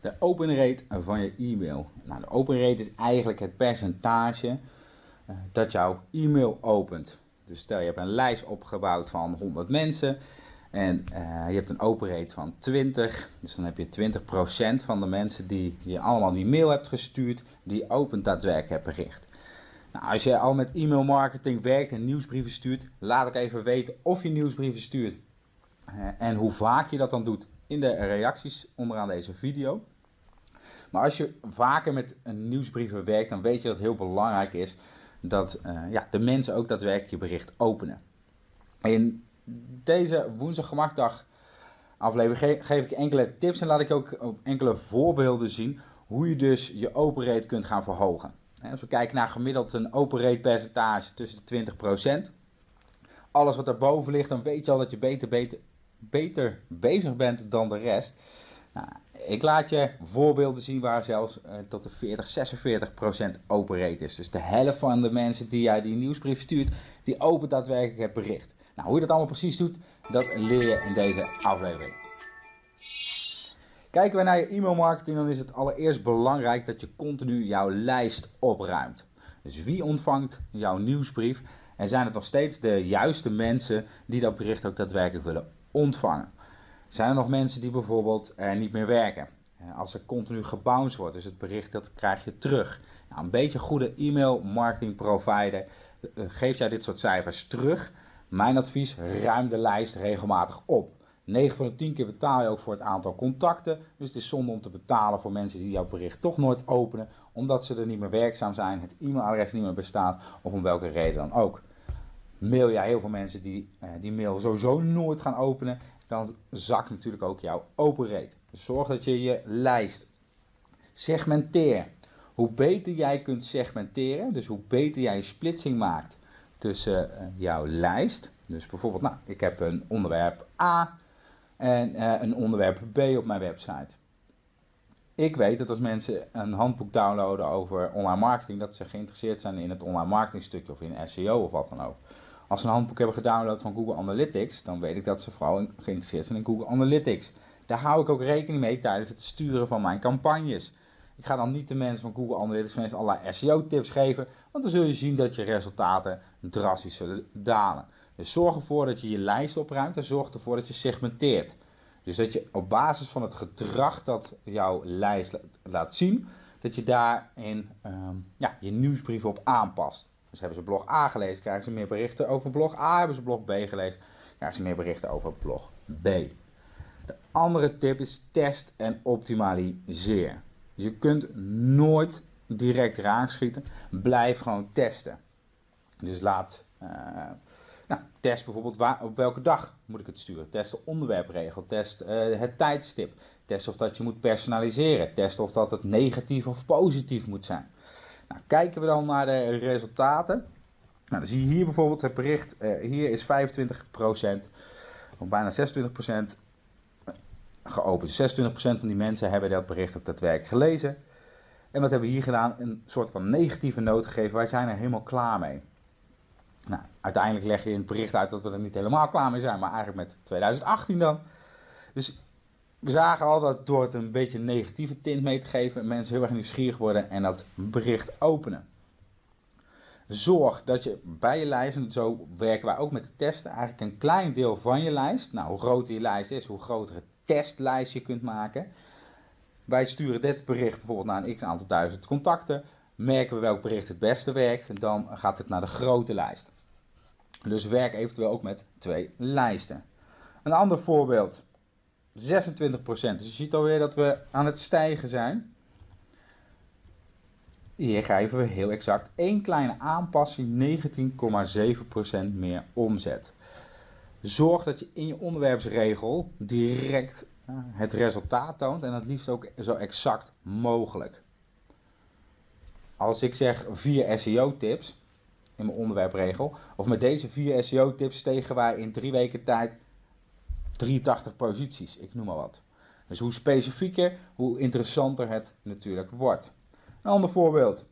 De open rate van je e-mail. Nou, de open rate is eigenlijk het percentage uh, dat jouw e-mail opent. Dus stel je hebt een lijst opgebouwd van 100 mensen en uh, je hebt een open rate van 20. Dus dan heb je 20% van de mensen die je allemaal die mail hebt gestuurd, die opent daadwerkelijk het bericht. Nou, als je al met e-mail marketing werkt en nieuwsbrieven stuurt, laat ik even weten of je nieuwsbrieven stuurt uh, en hoe vaak je dat dan doet in de reacties onderaan deze video. Maar als je vaker met een nieuwsbrieven werkt, dan weet je dat het heel belangrijk is dat uh, ja, de mensen ook daadwerkelijk je bericht openen. In deze woensdag gemakdag aflevering geef ik enkele tips en laat ik ook enkele voorbeelden zien hoe je dus je open rate kunt gaan verhogen. Als we kijken naar gemiddeld een open rate percentage tussen de 20%. Alles wat daarboven ligt, dan weet je al dat je beter, beter, beter bezig bent dan de rest. Nou, ik laat je voorbeelden zien waar zelfs uh, tot de 40, 46 procent open is. Dus de helft van de mensen die jij die nieuwsbrief stuurt, die opent daadwerkelijk het bericht. Nou, hoe je dat allemaal precies doet, dat leer je in deze aflevering. Kijken we naar je e-mail marketing, dan is het allereerst belangrijk dat je continu jouw lijst opruimt. Dus wie ontvangt jouw nieuwsbrief en zijn het nog steeds de juiste mensen die dat bericht ook daadwerkelijk willen ontvangen? Zijn er nog mensen die bijvoorbeeld er niet meer werken? Als er continu gebounced wordt, dus het bericht dat krijg je terug. Nou, een beetje goede e-mail marketing provider eh, geeft jij dit soort cijfers terug. Mijn advies, ruim de lijst regelmatig op. 9 van de 10 keer betaal je ook voor het aantal contacten. Dus het is zonde om te betalen voor mensen die jouw bericht toch nooit openen. Omdat ze er niet meer werkzaam zijn, het e-mailadres niet meer bestaat of om welke reden dan ook. Mail jij heel veel mensen die eh, die mail sowieso nooit gaan openen dan zakt natuurlijk ook jouw open rate. Dus zorg dat je je lijst segmenteer. Hoe beter jij kunt segmenteren, dus hoe beter jij een splitsing maakt tussen uh, jouw lijst. Dus bijvoorbeeld, nou, ik heb een onderwerp A en uh, een onderwerp B op mijn website. Ik weet dat als mensen een handboek downloaden over online marketing, dat ze geïnteresseerd zijn in het online marketing stukje of in SEO of wat dan ook. Als ze een handboek hebben gedownload van Google Analytics, dan weet ik dat ze vooral geïnteresseerd zijn in Google Analytics. Daar hou ik ook rekening mee tijdens het sturen van mijn campagnes. Ik ga dan niet de mensen van Google Analytics mensen allerlei SEO-tips geven, want dan zul je zien dat je resultaten drastisch zullen dalen. Dus zorg ervoor dat je je lijst opruimt en zorg ervoor dat je segmenteert. Dus dat je op basis van het gedrag dat jouw lijst laat zien, dat je daarin um, ja, je nieuwsbrief op aanpast. Dus hebben ze blog A gelezen, krijgen ze meer berichten over blog A. Hebben ze blog B gelezen, krijgen ze meer berichten over blog B. De andere tip is test en optimaliseer. Je kunt nooit direct raakschieten. Blijf gewoon testen. Dus laat, uh, nou, test bijvoorbeeld waar, op welke dag moet ik het sturen. Test de onderwerpregel, test uh, het tijdstip. Test of dat je moet personaliseren. Test of dat het negatief of positief moet zijn. Nou, kijken we dan naar de resultaten. Nou, dan zie je hier bijvoorbeeld het bericht, uh, hier is 25%, of bijna 26% geopend. Dus 26% van die mensen hebben dat bericht ook daadwerkelijk gelezen. En wat hebben we hier gedaan? Een soort van negatieve noot gegeven. Wij zijn er helemaal klaar mee. Nou, uiteindelijk leg je in het bericht uit dat we er niet helemaal klaar mee zijn, maar eigenlijk met 2018 dan. Dus we zagen al dat door het een beetje een negatieve tint mee te geven, mensen heel erg nieuwsgierig worden en dat bericht openen. Zorg dat je bij je lijst, en zo werken wij ook met de testen, eigenlijk een klein deel van je lijst. Nou, hoe groter je lijst is, hoe groter het testlijst je kunt maken. Wij sturen dit bericht bijvoorbeeld naar een x aantal duizend contacten. Merken we welk bericht het beste werkt, dan gaat het naar de grote lijst. Dus werk eventueel ook met twee lijsten. Een ander voorbeeld 26%. Dus je ziet alweer dat we aan het stijgen zijn. Hier geven we heel exact één kleine aanpassing, 19,7% meer omzet. Zorg dat je in je onderwerpsregel direct het resultaat toont en het liefst ook zo exact mogelijk. Als ik zeg vier SEO-tips in mijn onderwerpregel, of met deze vier SEO-tips stegen wij in drie weken tijd 83 posities, ik noem maar wat. Dus hoe specifieker, hoe interessanter het natuurlijk wordt. Een ander voorbeeld.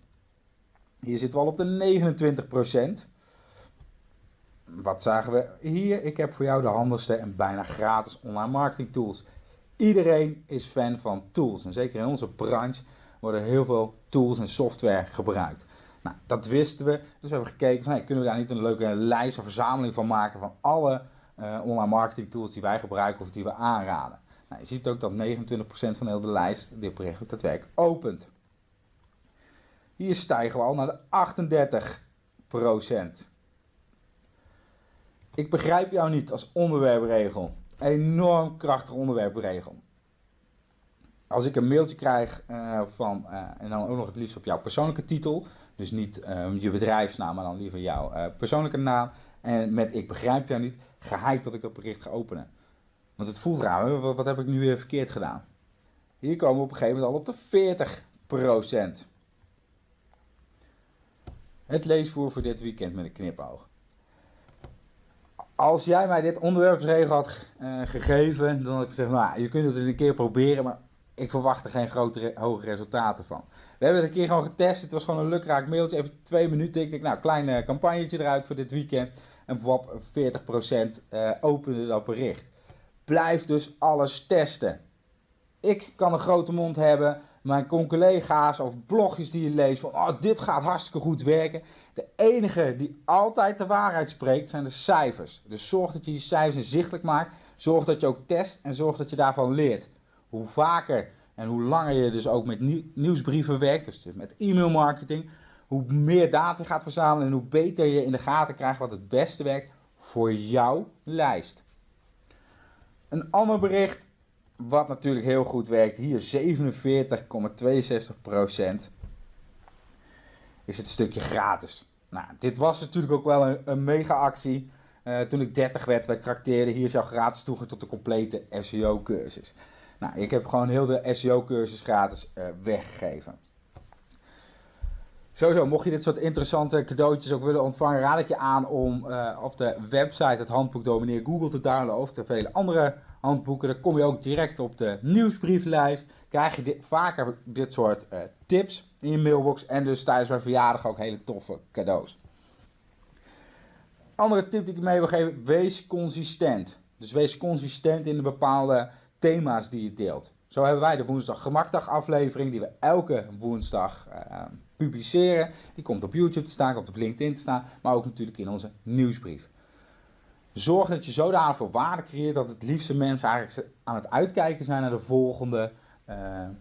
Hier zitten we al op de 29%. Wat zagen we hier? Ik heb voor jou de handigste en bijna gratis online marketing tools. Iedereen is fan van tools. En zeker in onze branche worden heel veel tools en software gebruikt. Nou, dat wisten we. Dus we hebben gekeken van kunnen we daar niet een leuke lijst of verzameling van maken van alle uh, online marketing tools die wij gebruiken of die we aanraden. Nou, je ziet ook dat 29% van heel de lijst dit bericht daadwerkelijk opent. Hier stijgen we al naar de 38%. Ik begrijp jou niet als onderwerpregel. Enorm krachtige onderwerpregel. Als ik een mailtje krijg uh, van, uh, en dan ook nog het liefst op jouw persoonlijke titel, dus niet je bedrijfsnaam, maar dan liever jouw persoonlijke naam, en met ik begrijp jou niet, geheid dat ik dat bericht ga openen. Want het voelt raar, wat, heb ik nu weer verkeerd gedaan? Hier komen we op een gegeven moment al op de 40%. Het leesvoer voor dit weekend met een knipoog. Als jij mij dit onderwerpsregel had uh, gegeven, dan had ik gezegd, nou, je kunt het een keer proberen, maar ik verwacht er geen grote, hoge resultaten van. We hebben het een keer gewoon getest, het was gewoon een lukraak mailtje, even twee minuten. Ik denk, nou, klein uh, campagnetje eruit voor dit weekend. En voor 40% uh, opende dat bericht. Blijf dus alles testen. Ik kan een grote mond hebben, mijn collega's of blogjes die je leest van oh, dit gaat hartstikke goed werken. De enige die altijd de waarheid spreekt zijn de cijfers. Dus zorg dat je die cijfers inzichtelijk maakt. Zorg dat je ook test en zorg dat je daarvan leert. Hoe vaker en hoe langer je dus ook met nieuwsbrieven werkt, dus met e-mailmarketing, hoe meer data je gaat verzamelen en hoe beter je in de gaten krijgt wat het beste werkt voor jouw lijst. Een ander bericht wat natuurlijk heel goed werkt, hier 47,62% is het stukje gratis. Nou, dit was natuurlijk ook wel een, mega actie. Uh, toen ik 30 werd, wij trakteerden hier zo gratis toegang tot de complete SEO cursus. Nou, ik heb gewoon heel de SEO cursus gratis uh, weggegeven. Sowieso, mocht je dit soort interessante cadeautjes ook willen ontvangen, raad ik je aan om uh, op de website het handboek Domineer Google te downloaden of de vele andere handboeken. Dan kom je ook direct op de nieuwsbrieflijst. Krijg je dit, vaker dit soort uh, tips in je mailbox en dus tijdens mijn verjaardag ook hele toffe cadeaus. Andere tip die ik mee wil geven, wees consistent. Dus wees consistent in de bepaalde thema's die je deelt. Zo hebben wij de woensdag gemakdag aflevering die we elke woensdag uh, publiceren. Die komt op YouTube te staan, komt op LinkedIn te staan, maar ook natuurlijk in onze nieuwsbrief. Zorg dat je zodanig veel waarde creëert dat het liefste mensen eigenlijk aan het uitkijken zijn naar de volgende uh,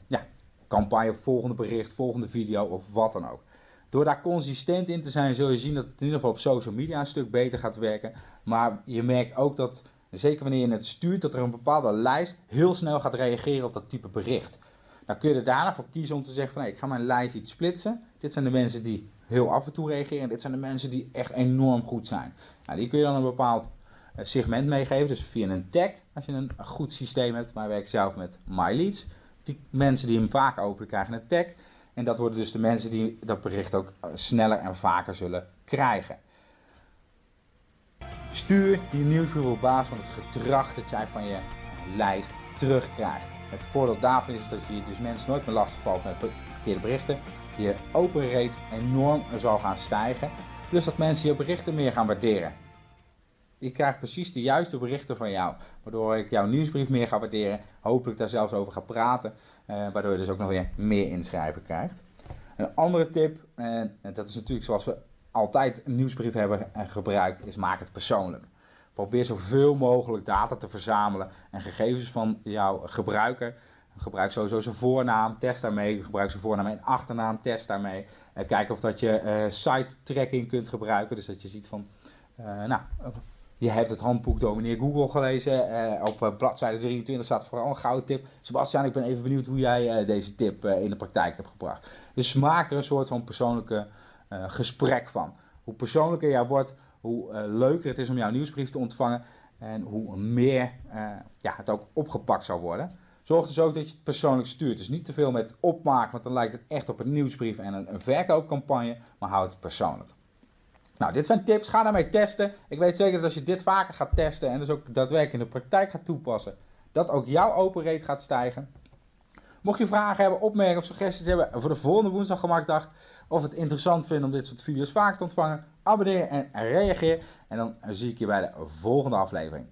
ja, campagne, volgende bericht, volgende video of wat dan ook. Door daar consistent in te zijn zul je zien dat het in ieder geval op social media een stuk beter gaat werken. Maar je merkt ook dat, zeker wanneer je het stuurt, dat er een bepaalde lijst heel snel gaat reageren op dat type bericht. Dan kun je er daarna voor kiezen om te zeggen van ik ga mijn lijst iets splitsen. Dit zijn de mensen die heel af en toe reageren. Dit zijn de mensen die echt enorm goed zijn. Nou, die kun je dan een bepaald eh, segment meegeven. Dus via een tag, als je een goed systeem hebt. Maar werk zelf met MyLeads. Die mensen die hem vaak openen krijgen een tag. En dat worden dus de mensen die dat bericht ook eh, sneller en vaker zullen krijgen. Stuur je nieuwsbrief op basis van het gedrag dat jij van je lijst terugkrijgt. Het voordeel daarvan is dat je dus mensen nooit meer lastig valt met verkeerde berichten. Je open rate enorm zal gaan stijgen. Plus dat mensen je berichten meer gaan waarderen. Ik krijg precies de juiste berichten van jou. Waardoor ik jouw nieuwsbrief meer ga waarderen. Hopelijk daar zelfs over ga praten. Uh, waardoor je dus ook nog weer meer inschrijven krijgt. Een andere tip, en dat is natuurlijk zoals we altijd een nieuwsbrief hebben gebruikt, is maak het persoonlijk. Probeer zoveel mogelijk data te verzamelen en gegevens van jouw gebruiker. Gebruik sowieso zijn voornaam, test daarmee. Gebruik zijn voornaam en achternaam, test daarmee. Uh, kijk of dat je uh, site tracking kunt gebruiken. Dus dat je ziet van, nou, je hebt het handboek Domineer Google gelezen. Op bladzijde 23 staat vooral een gouden tip. Sebastian, ik ben even benieuwd hoe jij deze tip in de praktijk hebt gebracht. Dus maak er een soort van persoonlijke gesprek van. Hoe persoonlijker jij wordt, hoe leuker het is om jouw nieuwsbrief te ontvangen. En hoe meer ja, het ook opgepakt zal worden. Zorg dus ook dat je het persoonlijk stuurt. Dus niet te veel met opmaken, want dan lijkt het echt op een nieuwsbrief en een, een verkoopcampagne. Maar houd het persoonlijk. Nou, dit zijn tips. Ga daarmee testen. Ik weet zeker dat als je dit vaker gaat testen en dus ook daadwerkelijk in de praktijk gaat toepassen, dat ook jouw open rate gaat stijgen. Mocht je vragen hebben, opmerkingen of suggesties hebben voor de volgende woensdag gemakdag, of het interessant vindt om dit soort video's vaker te ontvangen, abonneer en reageer. En dan zie ik je bij de volgende aflevering.